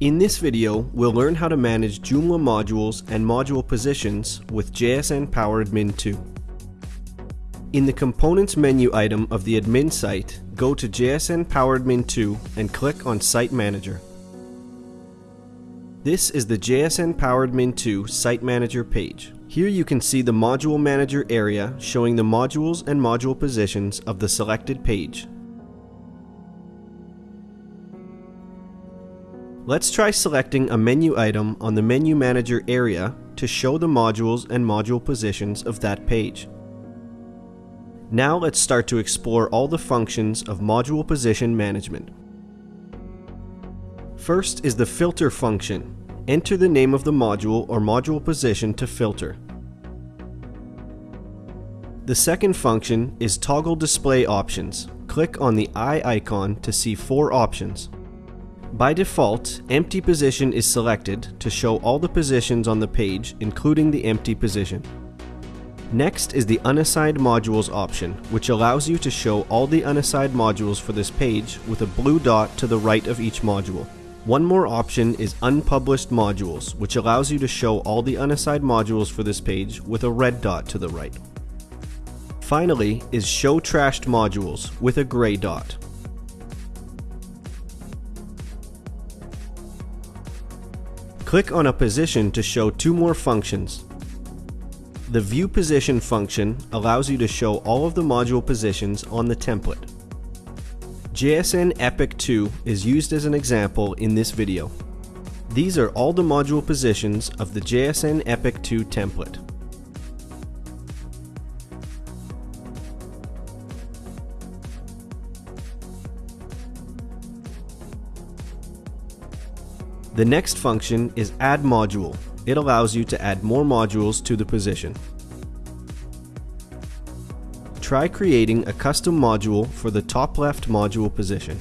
In this video, we'll learn how to manage Joomla modules and module positions with JSN Power Admin 2. In the Components menu item of the admin site, go to JSN Power Admin 2 and click on Site Manager. This is the JSN Power Admin 2 Site Manager page. Here you can see the Module Manager area showing the modules and module positions of the selected page. Let's try selecting a menu item on the Menu Manager area to show the modules and module positions of that page. Now let's start to explore all the functions of module position management. First is the filter function. Enter the name of the module or module position to filter. The second function is toggle display options. Click on the eye icon to see four options. By default, empty position is selected to show all the positions on the page, including the empty position. Next is the unassigned modules option, which allows you to show all the unassigned modules for this page with a blue dot to the right of each module. One more option is unpublished modules, which allows you to show all the unassigned modules for this page with a red dot to the right. Finally is show trashed modules with a gray dot. Click on a position to show two more functions. The View Position function allows you to show all of the module positions on the template. JSN Epic 2 is used as an example in this video. These are all the module positions of the JSN Epic 2 template. The next function is add module. It allows you to add more modules to the position. Try creating a custom module for the top left module position.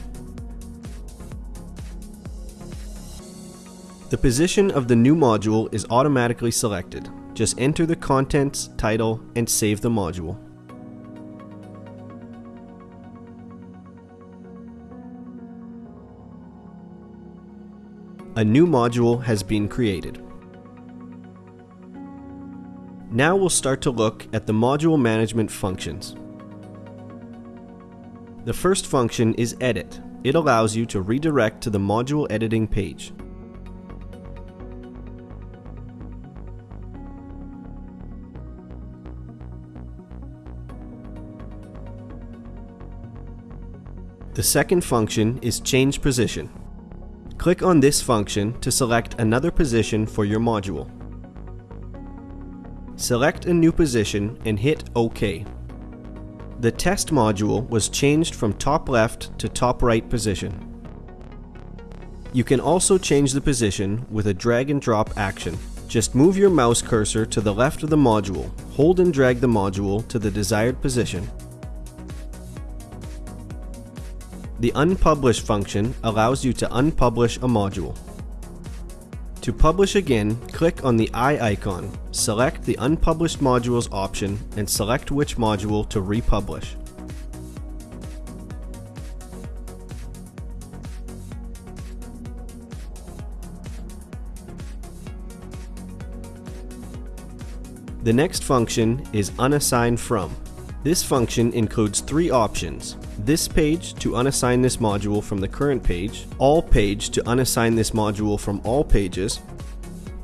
The position of the new module is automatically selected. Just enter the contents, title, and save the module. A new module has been created. Now we'll start to look at the module management functions. The first function is Edit. It allows you to redirect to the module editing page. The second function is Change Position. Click on this function to select another position for your module. Select a new position and hit OK. The test module was changed from top left to top right position. You can also change the position with a drag and drop action. Just move your mouse cursor to the left of the module, hold and drag the module to the desired position, The unpublish function allows you to unpublish a module. To publish again, click on the eye icon, select the unpublished modules option, and select which module to republish. The next function is unassign from. This function includes three options, this page to unassign this module from the current page, all page to unassign this module from all pages,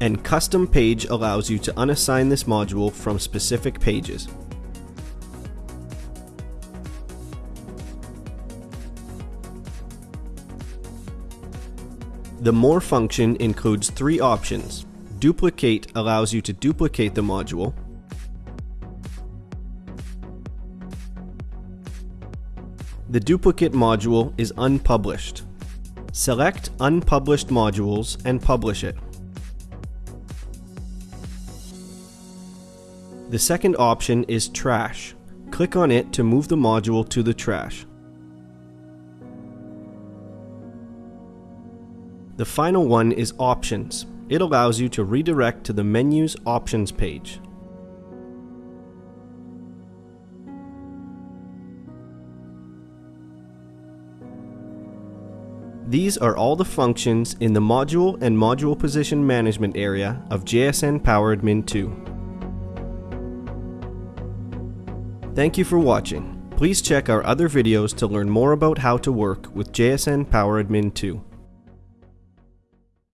and custom page allows you to unassign this module from specific pages. The More function includes three options. Duplicate allows you to duplicate the module, The duplicate module is unpublished. Select Unpublished Modules and publish it. The second option is Trash. Click on it to move the module to the trash. The final one is Options. It allows you to redirect to the menu's Options page. These are all the functions in the Module and Module Position Management area of JSN PowerAdmin 2. Thank you for watching. Please check our other videos to learn more about how to work with JSN PowerAdmin 2.